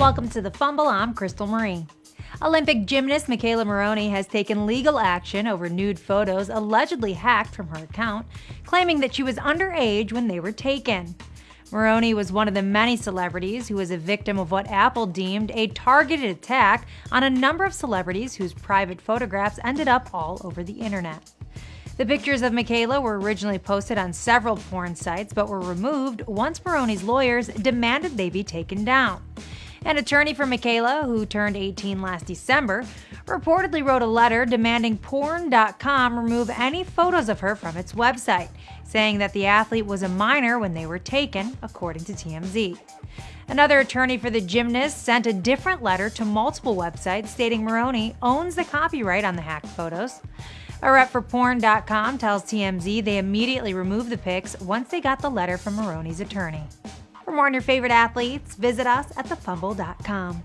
Welcome to the Fumble. I'm Crystal Marie. Olympic gymnast McKayla Maroney has taken legal action over nude photos allegedly hacked from her account, claiming that she was underage when they were taken. Maroney was one of the many celebrities who was a victim of what Apple deemed a targeted attack on a number of celebrities whose private photographs ended up all over the internet. The pictures of McKayla were originally posted on several porn sites but were removed once Maroney's lawyers demanded they be taken down. An attorney for McKayla, who turned 18 last December, reportedly wrote a letter demanding porn.com remove any photos of her from its website, saying that the athlete was a minor when they were taken, according to TMZ. Another attorney for the gymnast sent a different letter to multiple websites stating Maroney owns the copyright on the hacked photos. A rep for porn.com tells TMZ they immediately removed the pics once they got the letter from Maroney's attorney. For more on your favorite athletes, visit us at thefumble.com.